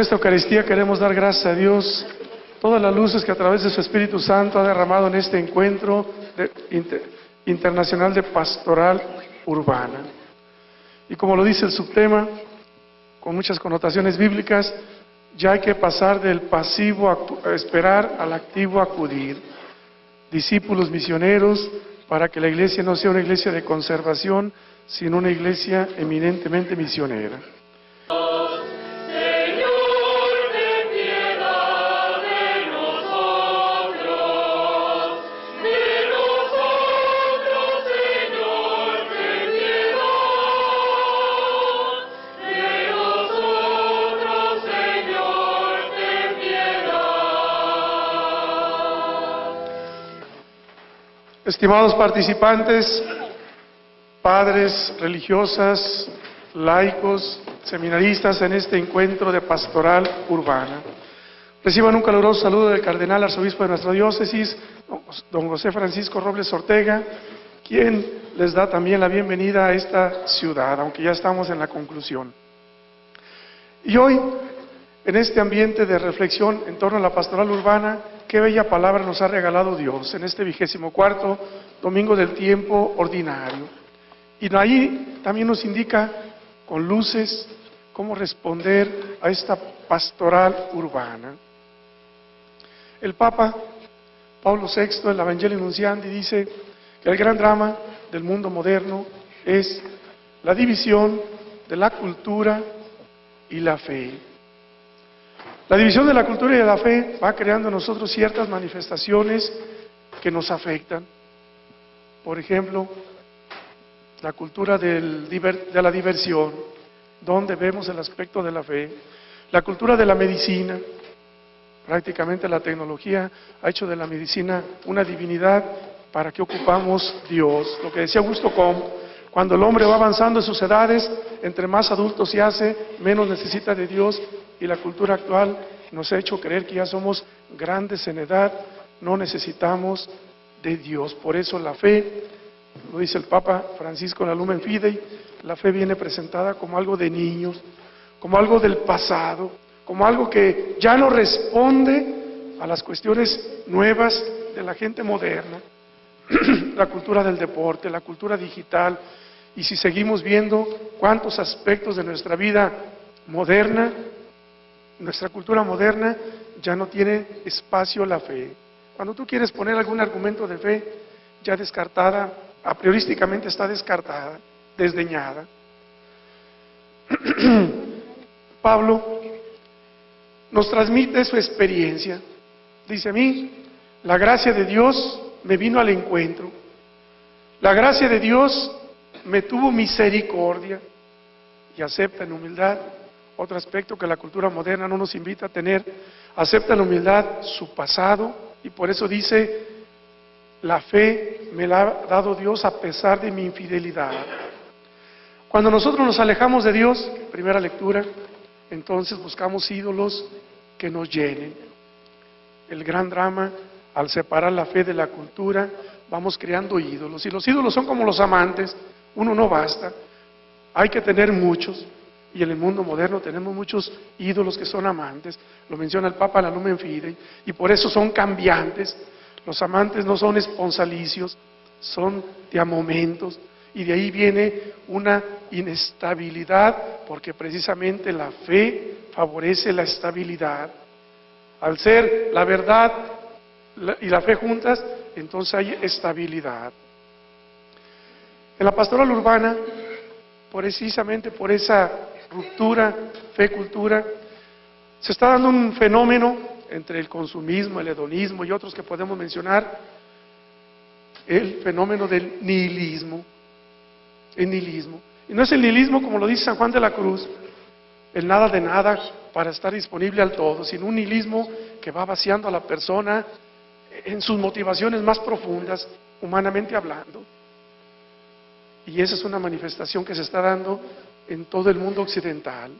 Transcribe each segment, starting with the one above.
Esta Eucaristía queremos dar gracias a Dios todas las luces que a través de su Espíritu Santo ha derramado en este encuentro internacional de pastoral urbana. Y como lo dice el subtema, con muchas connotaciones bíblicas, ya hay que pasar del pasivo a esperar al activo acudir. Discípulos misioneros para que la iglesia no sea una iglesia de conservación, sino una iglesia eminentemente misionera. Estimados participantes, padres, religiosas, laicos, seminaristas en este encuentro de pastoral urbana. Reciban un caluroso saludo del cardenal arzobispo de nuestra diócesis, don José Francisco Robles Ortega, quien les da también la bienvenida a esta ciudad, aunque ya estamos en la conclusión. Y hoy, en este ambiente de reflexión en torno a la pastoral urbana, qué bella palabra nos ha regalado Dios en este vigésimo cuarto domingo del tiempo ordinario. Y ahí también nos indica con luces cómo responder a esta pastoral urbana. El Papa Pablo VI, el Evangelio Nunciandi, dice que el gran drama del mundo moderno es la división de la cultura y la fe. La división de la cultura y de la fe va creando en nosotros ciertas manifestaciones que nos afectan. Por ejemplo, la cultura del de la diversión, donde vemos el aspecto de la fe. La cultura de la medicina, prácticamente la tecnología ha hecho de la medicina una divinidad para que ocupamos Dios. Lo que decía Augusto Comte, cuando el hombre va avanzando en sus edades, entre más adulto se hace, menos necesita de Dios y la cultura actual nos ha hecho creer que ya somos grandes en edad, no necesitamos de Dios. Por eso la fe, lo dice el Papa Francisco en la Lumen Fidei, la fe viene presentada como algo de niños, como algo del pasado, como algo que ya no responde a las cuestiones nuevas de la gente moderna la cultura del deporte, la cultura digital, y si seguimos viendo cuántos aspectos de nuestra vida moderna, nuestra cultura moderna ya no tiene espacio la fe. Cuando tú quieres poner algún argumento de fe, ya descartada, a priorísticamente está descartada, desdeñada. Pablo nos transmite su experiencia. Dice a mí, la gracia de Dios me vino al encuentro. La gracia de Dios me tuvo misericordia y acepta en humildad. Otro aspecto que la cultura moderna no nos invita a tener, acepta en humildad su pasado y por eso dice, la fe me la ha dado Dios a pesar de mi infidelidad. Cuando nosotros nos alejamos de Dios, primera lectura, entonces buscamos ídolos que nos llenen. El gran drama al separar la fe de la cultura, vamos creando ídolos. Y los ídolos son como los amantes, uno no basta, hay que tener muchos. Y en el mundo moderno tenemos muchos ídolos que son amantes, lo menciona el Papa en la Lumen Fidei, y por eso son cambiantes. Los amantes no son esponsalicios, son de a momentos, y de ahí viene una inestabilidad, porque precisamente la fe favorece la estabilidad. Al ser la verdad y la fe juntas, entonces hay estabilidad. En la pastoral urbana, precisamente por esa ruptura fe-cultura, se está dando un fenómeno entre el consumismo, el hedonismo y otros que podemos mencionar, el fenómeno del nihilismo. El nihilismo. Y no es el nihilismo como lo dice San Juan de la Cruz, el nada de nada para estar disponible al todo, sino un nihilismo que va vaciando a la persona en sus motivaciones más profundas, humanamente hablando. Y esa es una manifestación que se está dando en todo el mundo occidental.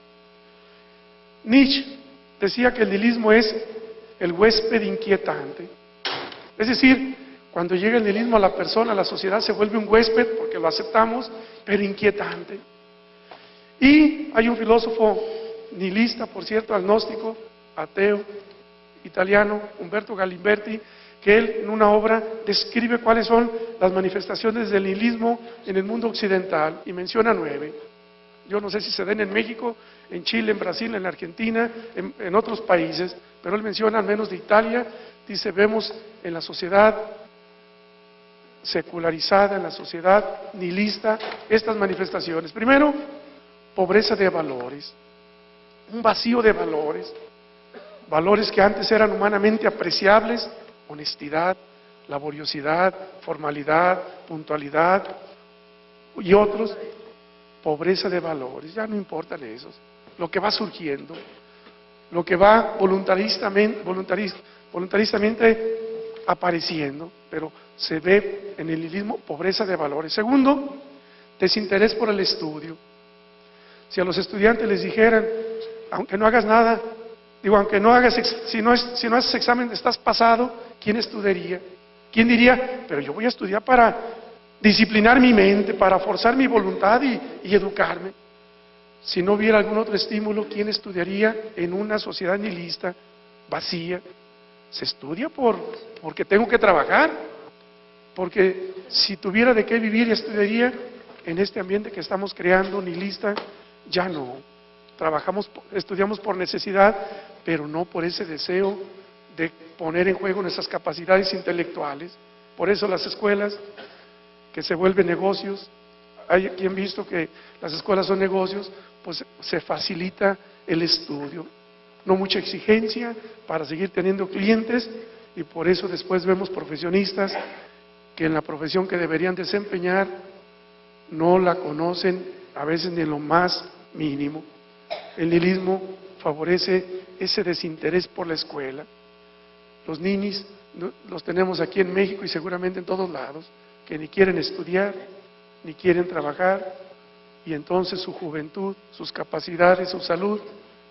Nietzsche decía que el nihilismo es el huésped inquietante. Es decir, cuando llega el nihilismo a la persona, la sociedad se vuelve un huésped, porque lo aceptamos, pero inquietante. Y hay un filósofo nihilista, por cierto, agnóstico, ateo, italiano, Umberto Galimberti, que él en una obra describe cuáles son las manifestaciones del nihilismo en el mundo occidental y menciona nueve. Yo no sé si se den en México, en Chile, en Brasil, en Argentina, en, en otros países, pero él menciona al menos de Italia, dice, vemos en la sociedad secularizada, en la sociedad nihilista, estas manifestaciones. Primero, pobreza de valores, un vacío de valores, valores que antes eran humanamente apreciables, honestidad, laboriosidad, formalidad, puntualidad y otros, pobreza de valores, ya no importan esos, lo que va surgiendo, lo que va voluntaristamente, voluntaristamente apareciendo, pero se ve en el nihilismo pobreza de valores. Segundo, desinterés por el estudio. Si a los estudiantes les dijeran, aunque no hagas nada, digo, aunque no hagas, si no, si no haces examen, estás pasado, ¿quién estudiaría? ¿Quién diría, pero yo voy a estudiar para disciplinar mi mente, para forzar mi voluntad y, educarme? Si no hubiera algún otro estímulo, ¿quién estudiaría en una sociedad nihilista, vacía? Se estudia por, porque tengo que trabajar, porque si tuviera de qué vivir estudiaría en este ambiente que estamos creando, nihilista, ya no. Trabajamos, estudiamos por necesidad, pero no por ese deseo de poner en juego nuestras capacidades intelectuales. Por eso las escuelas que se vuelven negocios, hay quien visto que las escuelas son negocios, pues se facilita el estudio. No mucha exigencia para seguir teniendo clientes y por eso después vemos profesionistas que en la profesión que deberían desempeñar no la conocen a veces ni en lo más mínimo. El nihilismo favorece ese desinterés por la escuela. Los ninis los tenemos aquí en México y seguramente en todos lados, que ni quieren estudiar, ni quieren trabajar, y entonces su juventud, sus capacidades, su salud,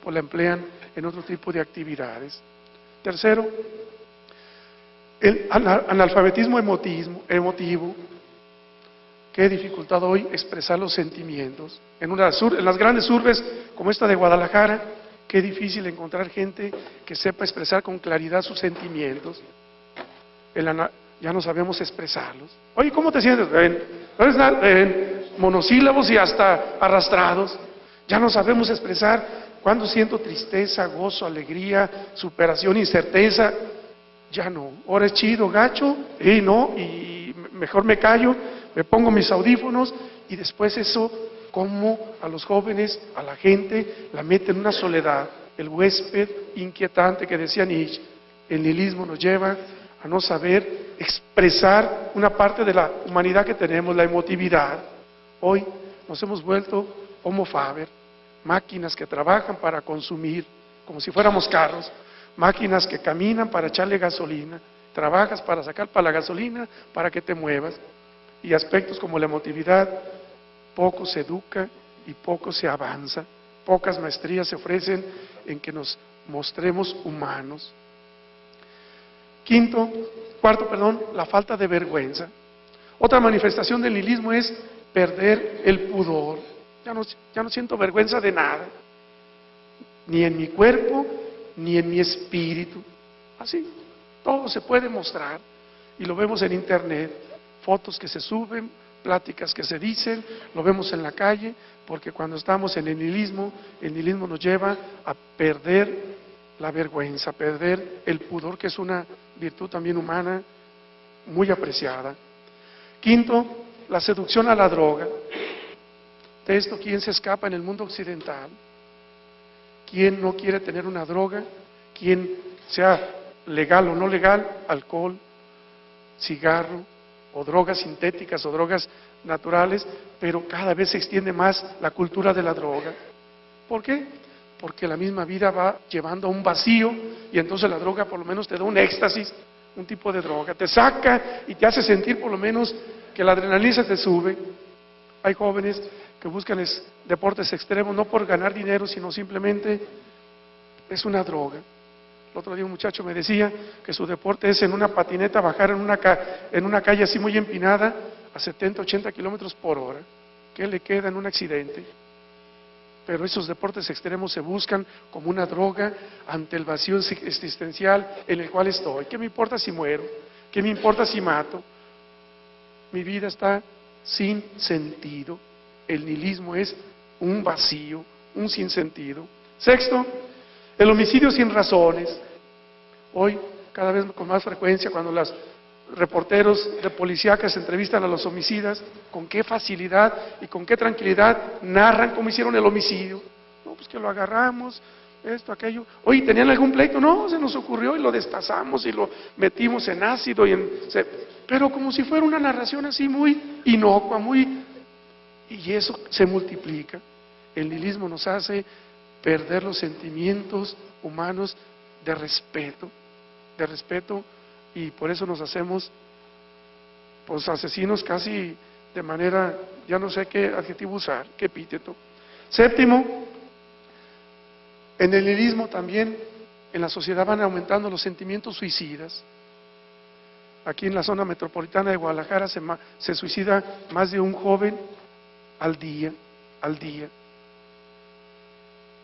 pues la emplean en otro tipo de actividades. Tercero, el analfabetismo emotivo. Qué dificultad hoy expresar los sentimientos. En, las grandes urbes como esta de Guadalajara, qué difícil encontrar gente que sepa expresar con claridad sus sentimientos. Ya no sabemos expresarlos. Oye, ¿cómo te sientes? En, en monosílabos y hasta arrastrados. Ya no sabemos expresar cuando siento tristeza, gozo, alegría, superación, incerteza. Ya no. Ahora es chido, gacho, y no, y mejor me callo, me pongo mis audífonos y después eso, como a los jóvenes, a la gente, la mete en una soledad. El huésped inquietante que decía Nietzsche, el nihilismo nos lleva a no saber expresar una parte de la humanidad que tenemos, la emotividad. Hoy nos hemos vuelto homo faber, máquinas que trabajan para consumir, como si fuéramos carros, máquinas que caminan para echarle gasolina, trabajas para sacar para la gasolina para que te muevas, y aspectos como la emotividad, poco se educa y poco se avanza, pocas maestrías se ofrecen en que nos mostremos humanos. Quinto, cuarto, perdón, la falta de vergüenza. Otra manifestación del nihilismo es perder el pudor. Ya no, siento vergüenza de nada, ni en mi cuerpo, ni en mi espíritu. Así, todo se puede mostrar y lo vemos en internet, fotos que se suben, pláticas que se dicen, lo vemos en la calle, porque cuando estamos en el nihilismo, el nihilismo nos lleva a perder la vergüenza, perder el pudor, que es una virtud también humana muy apreciada. Quinto, la seducción a la droga. De esto, ¿quién se escapa en el mundo occidental? ¿Quién no quiere tener una droga? ¿Quién sea legal o no legal? Alcohol, cigarro, o drogas sintéticas o drogas naturales, pero cada vez se extiende más la cultura de la droga. ¿Por qué? Porque la misma vida va llevando a un vacío y entonces la droga por lo menos te da un éxtasis, un tipo de droga, te saca y te hace sentir por lo menos que la adrenalina te sube. Hay jóvenes que buscan deportes extremos no por ganar dinero, sino simplemente es una droga. El otro día un muchacho me decía que su deporte es en una patineta bajar en una, en una calle así muy empinada a 70, 80 kilómetros por hora. ¿Qué le queda en un accidente? Pero esos deportes extremos se buscan como una droga ante el vacío existencial en el cual estoy. ¿Qué me importa si muero? ¿Qué me importa si mato? Mi vida está sin sentido. El nihilismo es un vacío, un sinsentido. Sexto, el homicidio sin razones. Hoy, cada vez con más frecuencia, cuando los reporteros de policía que se entrevistan a los homicidas, con qué facilidad y con qué tranquilidad narran cómo hicieron el homicidio. No, pues que lo agarramos, esto, aquello. Oye, ¿tenían algún pleito? No, se nos ocurrió y lo destazamos y lo metimos en ácido y en... Pero como si fuera una narración así muy inocua, muy... Y eso se multiplica. El nihilismo nos hace perder los sentimientos humanos de respeto, de respeto, y por eso nos hacemos pues asesinos casi de manera, ya no sé qué adjetivo usar, qué epíteto. Séptimo, en el nihilismo también en la sociedad van aumentando los sentimientos suicidas. Aquí en la zona metropolitana de Guadalajara se, se suicida más de un joven al día, al día.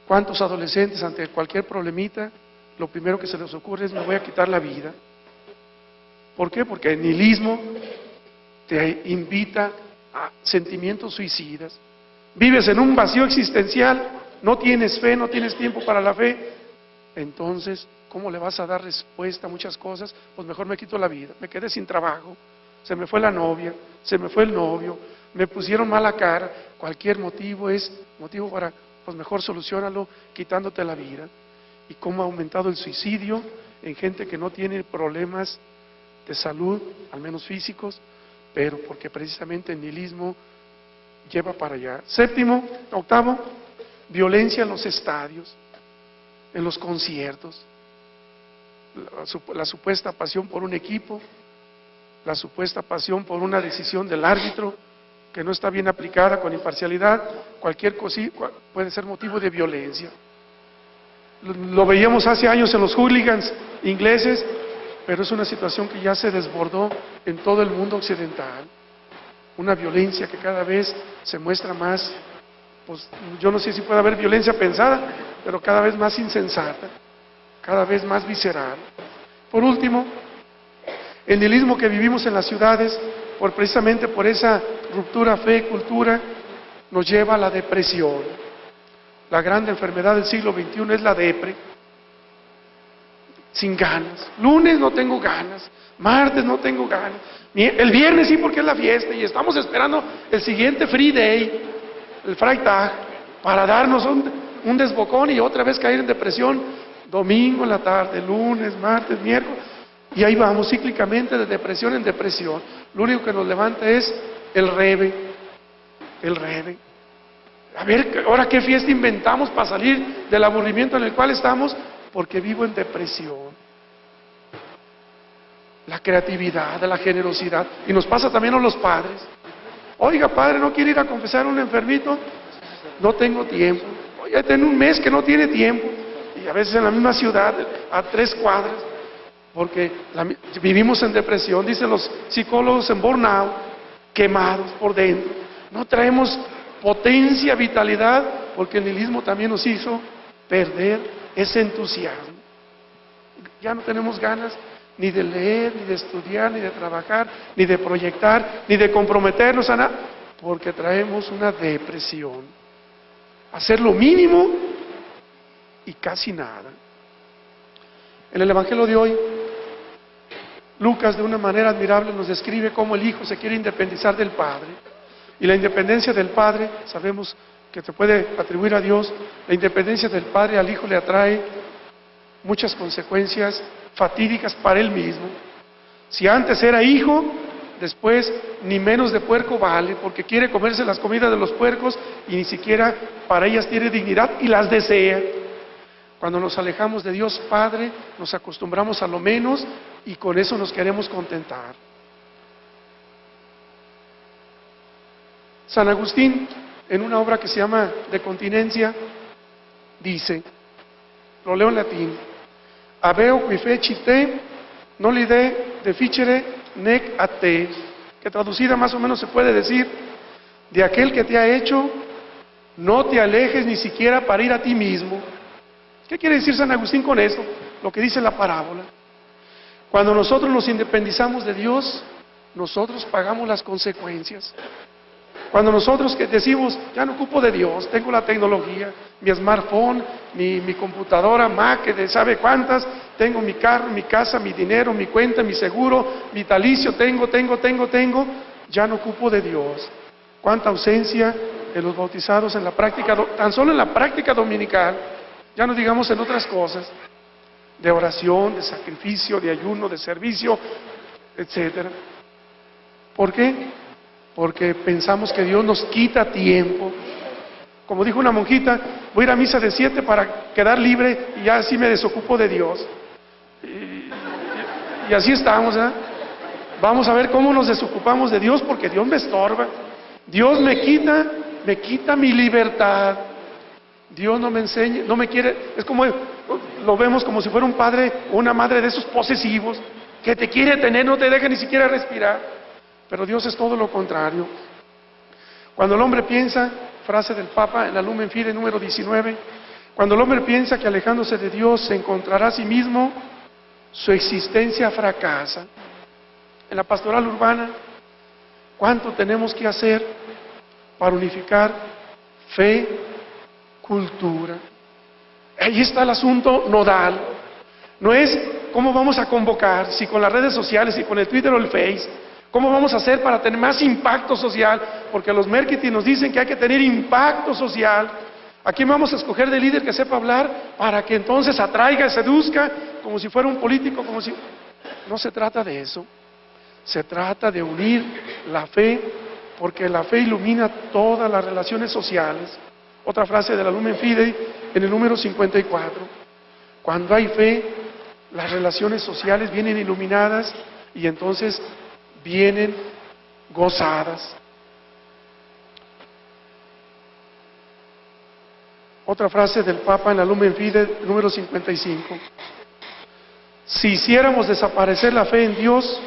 ¿Cuántos adolescentes ante cualquier problemita, lo primero que se les ocurre es me voy a quitar la vida? ¿Por qué? Porque el nihilismo te invita a sentimientos suicidas. Vives en un vacío existencial, no tienes fe, no tienes tiempo para la fe. Entonces, ¿cómo le vas a dar respuesta a muchas cosas? Pues mejor me quito la vida, me quedé sin trabajo, se me fue la novia, se me fue el novio, me pusieron mala cara, cualquier motivo es motivo para pues mejor solucionalo quitándote la vida. Y cómo ha aumentado el suicidio en gente que no tiene problemas de salud, al menos físicos, pero porque precisamente el nihilismo lleva para allá. Séptimo, octavo, violencia en los estadios, en los conciertos, la, supuesta pasión por un equipo, la supuesta pasión por una decisión del árbitro, que no está bien aplicada con imparcialidad, cualquier cosa puede ser motivo de violencia. Lo veíamos hace años en los hooligans ingleses, pero es una situación que ya se desbordó en todo el mundo occidental. Una violencia que cada vez se muestra más, pues yo no sé si puede haber violencia pensada, pero cada vez más insensata, cada vez más visceral. Por último, el nihilismo que vivimos en las ciudades precisamente por esa ruptura fe-cultura, nos lleva a la depresión. La gran enfermedad del siglo XXI es la depre, sin ganas. Lunes no tengo ganas, martes no tengo ganas, el viernes sí porque es la fiesta y estamos esperando el siguiente free day, el Freitag, para darnos un, un desbocón y otra vez caer en depresión, domingo en la tarde, lunes, martes, miércoles. Y ahí vamos cíclicamente de depresión en depresión. Lo único que nos levanta es el rebe, el rebe. A ver, ahora qué fiesta inventamos para salir del aburrimiento en el cual estamos, porque vivo en depresión. La creatividad, la generosidad. Y nos pasa también a los padres. Oiga, padre, ¿no quiere ir a confesar a un enfermito? No tengo tiempo. Oiga, tengo un mes que no tiene tiempo. Y a veces en la misma ciudad, a tres cuadras porque vivimos en depresión, dicen los psicólogos en burnout, quemados por dentro. No traemos potencia, vitalidad, porque el nihilismo también nos hizo perder ese entusiasmo. Ya no tenemos ganas ni de leer, ni de estudiar, ni de trabajar, ni de proyectar, ni de comprometernos a nada, porque traemos una depresión. Hacer lo mínimo y casi nada. En el Evangelio de hoy Lucas de una manera admirable nos describe cómo el Hijo se quiere independizar del Padre. Y la independencia del Padre, sabemos que se puede atribuir a Dios, la independencia del Padre al Hijo le atrae muchas consecuencias fatídicas para él mismo. Si antes era hijo, después ni menos de puerco vale, porque quiere comerse las comidas de los puercos y ni siquiera para ellas tiene dignidad y las desea. Cuando nos alejamos de Dios Padre, nos acostumbramos a lo menos y con eso nos queremos contentar. San Agustín, en una obra que se llama De Continencia, dice, lo leo en latín, Aveo qui fecite, no lide deficere nec a te, que traducida más o menos se puede decir, de aquel que te ha hecho, no te alejes ni siquiera para ir a ti mismo. ¿Qué quiere decir San Agustín con eso? Lo que dice la parábola. Cuando nosotros nos independizamos de Dios, nosotros pagamos las consecuencias. Cuando nosotros que decimos, ya no ocupo de Dios, tengo la tecnología, mi smartphone, mi, mi computadora, Mac, de sabe cuántas, tengo mi carro, mi casa, mi dinero, mi cuenta, mi seguro, vitalicio, tengo, tengo, tengo, tengo, ya no ocupo de Dios. Cuánta ausencia de los bautizados en la práctica, tan solo en la práctica dominical, ya no digamos en otras cosas, de oración, de sacrificio, de ayuno, de servicio, etcétera. ¿Por qué? Porque pensamos que Dios nos quita tiempo. Como dijo una monjita, voy a ir a misa de siete para quedar libre y ya así me desocupo de Dios. Y, así estamos, ¿eh? Vamos a ver cómo nos desocupamos de Dios porque Dios me estorba. Dios me quita, me quita mi libertad. Dios no me enseña, no me quiere, es como lo vemos como si fuera un padre o una madre de esos posesivos que te quiere tener, no te deja ni siquiera respirar. Pero Dios es todo lo contrario. Cuando el hombre piensa, frase del Papa en la Lumen Fide número 19, cuando el hombre piensa que alejándose de Dios se encontrará a sí mismo, su existencia fracasa. En la pastoral urbana, ¿cuánto tenemos que hacer para unificar fe, cultura? Ahí está el asunto nodal. No es cómo vamos a convocar, si con las redes sociales, si con el Twitter o el Face, cómo vamos a hacer para tener más impacto social, porque los marketing nos dicen que hay que tener impacto social. ¿A quién vamos a escoger de líder que sepa hablar para que entonces atraiga, seduzca, como si fuera un político, como si... No se trata de eso. Se trata de unir la fe, porque la fe ilumina todas las relaciones sociales. Otra frase de la Lumen Fidei en el número 54. Cuando hay fe, las relaciones sociales vienen iluminadas y entonces vienen gozadas. Otra frase del Papa en la Lumen Fide, número 55. Si hiciéramos desaparecer la fe en Dios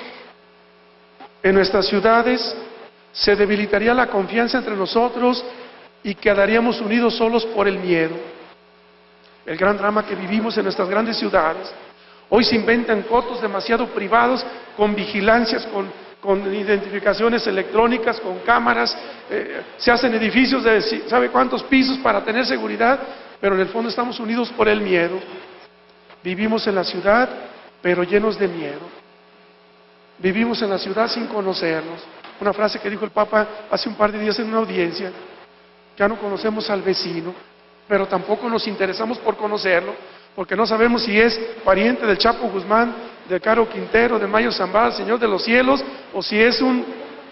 en nuestras ciudades, se debilitaría la confianza entre nosotros y quedaríamos unidos solos por el miedo. El gran drama que vivimos en nuestras grandes ciudades. Hoy se inventan cotos demasiado privados con vigilancias, con, con identificaciones electrónicas, con cámaras, eh, se hacen edificios de sabe cuántos pisos para tener seguridad, pero en el fondo estamos unidos por el miedo. Vivimos en la ciudad, pero llenos de miedo. Vivimos en la ciudad sin conocernos. Una frase que dijo el Papa hace un par de días en una audiencia. Ya no conocemos al vecino, pero tampoco nos interesamos por conocerlo, porque no sabemos si es pariente del Chapo Guzmán, de Caro Quintero, de Mayo Zambada, Señor de los cielos, o si es un,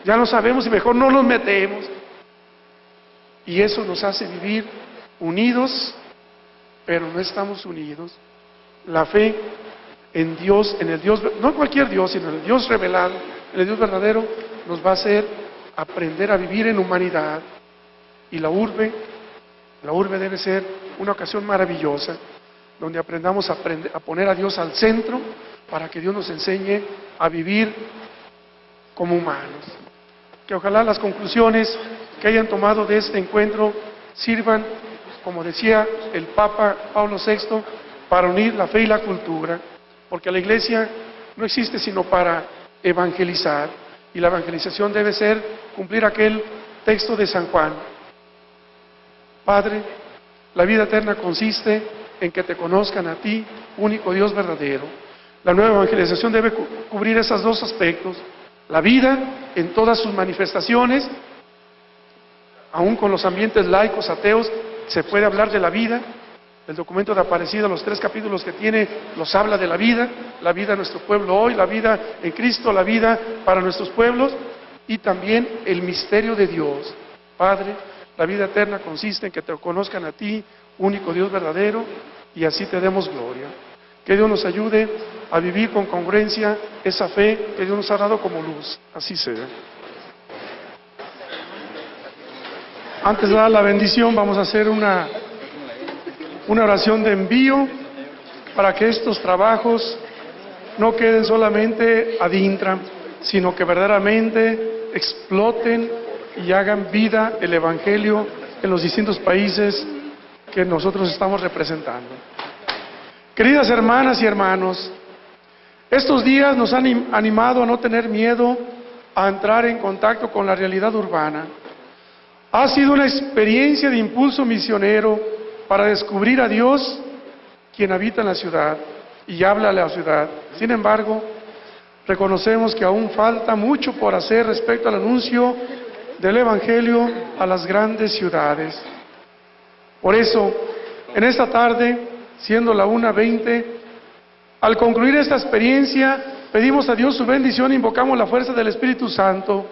ya no sabemos y mejor no nos metemos. Y eso nos hace vivir unidos, pero no estamos unidos. La fe en Dios, en el Dios, no cualquier Dios, sino en el Dios revelado, en el Dios verdadero, nos va a hacer aprender a vivir en humanidad, y la urbe, la urbe debe ser una ocasión maravillosa, donde aprendamos a poner a Dios al centro para que Dios nos enseñe a vivir como humanos. Que ojalá las conclusiones que hayan tomado de este encuentro sirvan, como decía el Papa Pablo VI, para unir la fe y la cultura, porque la iglesia no existe sino para evangelizar, y la evangelización debe ser cumplir aquel texto de San Juan, Padre, la vida eterna consiste en que te conozcan a ti, único Dios verdadero. La nueva evangelización debe cubrir esos dos aspectos. La vida en todas sus manifestaciones, aún con los ambientes laicos, ateos, se puede hablar de la vida. El documento de Aparecido, los tres capítulos que tiene, los habla de la vida, la vida en nuestro pueblo hoy, la vida en Cristo, la vida para nuestros pueblos y también el misterio de Dios. Padre, la vida eterna consiste en que te conozcan a ti, único Dios verdadero, y así te demos gloria. Que Dios nos ayude a vivir con congruencia esa fe que Dios nos ha dado como luz. Así sea. Antes de dar la bendición, vamos a hacer una, una oración de envío para que estos trabajos no queden solamente ad intra, sino que verdaderamente exploten y hagan vida el Evangelio en los distintos países que nosotros estamos representando. Queridas hermanas y hermanos, estos días nos han animado a no tener miedo a entrar en contacto con la realidad urbana. Ha sido una experiencia de impulso misionero para descubrir a Dios, quien habita en la ciudad y habla a la ciudad. Sin embargo, reconocemos que aún falta mucho por hacer respecto al anuncio del Evangelio a las grandes ciudades. Por eso, en esta tarde, siendo la 1.20, al concluir esta experiencia, pedimos a Dios su bendición e invocamos la fuerza del Espíritu Santo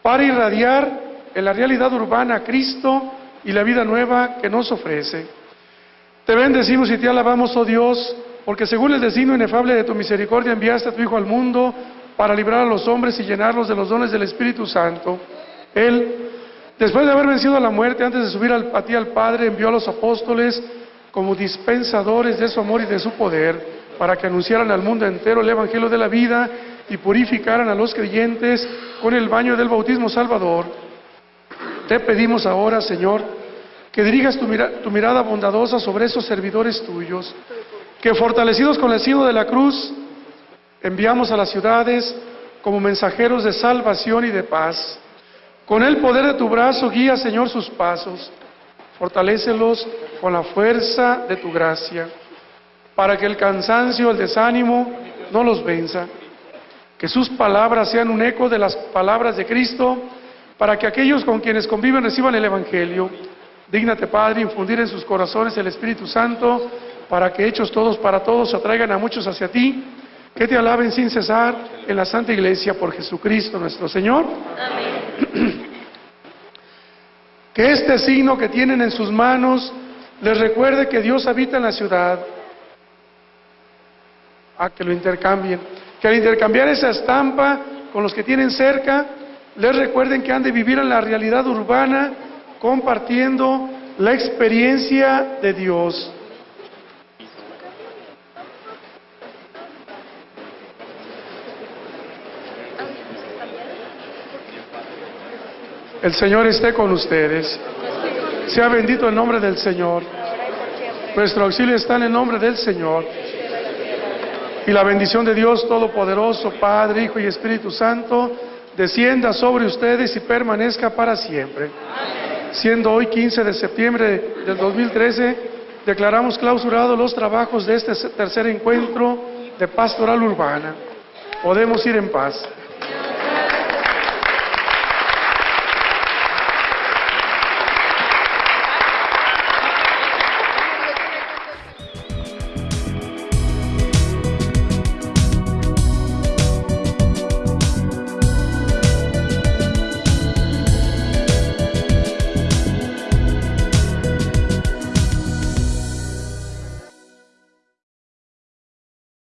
para irradiar en la realidad urbana a Cristo y la vida nueva que nos ofrece. Te bendecimos y te alabamos, oh Dios, porque según el destino inefable de tu misericordia enviaste a tu Hijo al mundo para librar a los hombres y llenarlos de los dones del Espíritu Santo. Él, después de haber vencido a la muerte, antes de subir al, a ti al Padre, envió a los apóstoles como dispensadores de su amor y de su poder para que anunciaran al mundo entero el Evangelio de la vida y purificaran a los creyentes con el baño del bautismo salvador. Te pedimos ahora, Señor, que dirijas tu, tu mirada bondadosa sobre esos servidores tuyos, que fortalecidos con el signo de la cruz, enviamos a las ciudades como mensajeros de salvación y de paz. Con el poder de tu brazo guía, Señor, sus pasos. Fortalécelos con la fuerza de tu gracia para que el cansancio, el desánimo no los venza. Que sus palabras sean un eco de las palabras de Cristo, para que aquellos con quienes conviven reciban el Evangelio. Dígnate, Padre, infundir en sus corazones el Espíritu Santo, para que hechos todos para todos atraigan a muchos hacia ti, que te alaben sin cesar en la Santa Iglesia por Jesucristo nuestro Señor. Amén. Que este signo que tienen en sus manos les recuerde que Dios habita en la ciudad a que lo intercambien. Que al intercambiar esa estampa con los que tienen cerca, les recuerden que han de vivir en la realidad urbana compartiendo la experiencia de Dios. El Señor esté con ustedes. Sea bendito el nombre del Señor. Nuestro auxilio está en el nombre del Señor. Y la bendición de Dios Todopoderoso, Padre, Hijo y Espíritu Santo, descienda sobre ustedes y permanezca para siempre. Siendo hoy 15 de septiembre del 2013, declaramos clausurados los trabajos de este tercer encuentro de pastoral urbana. Podemos ir en paz.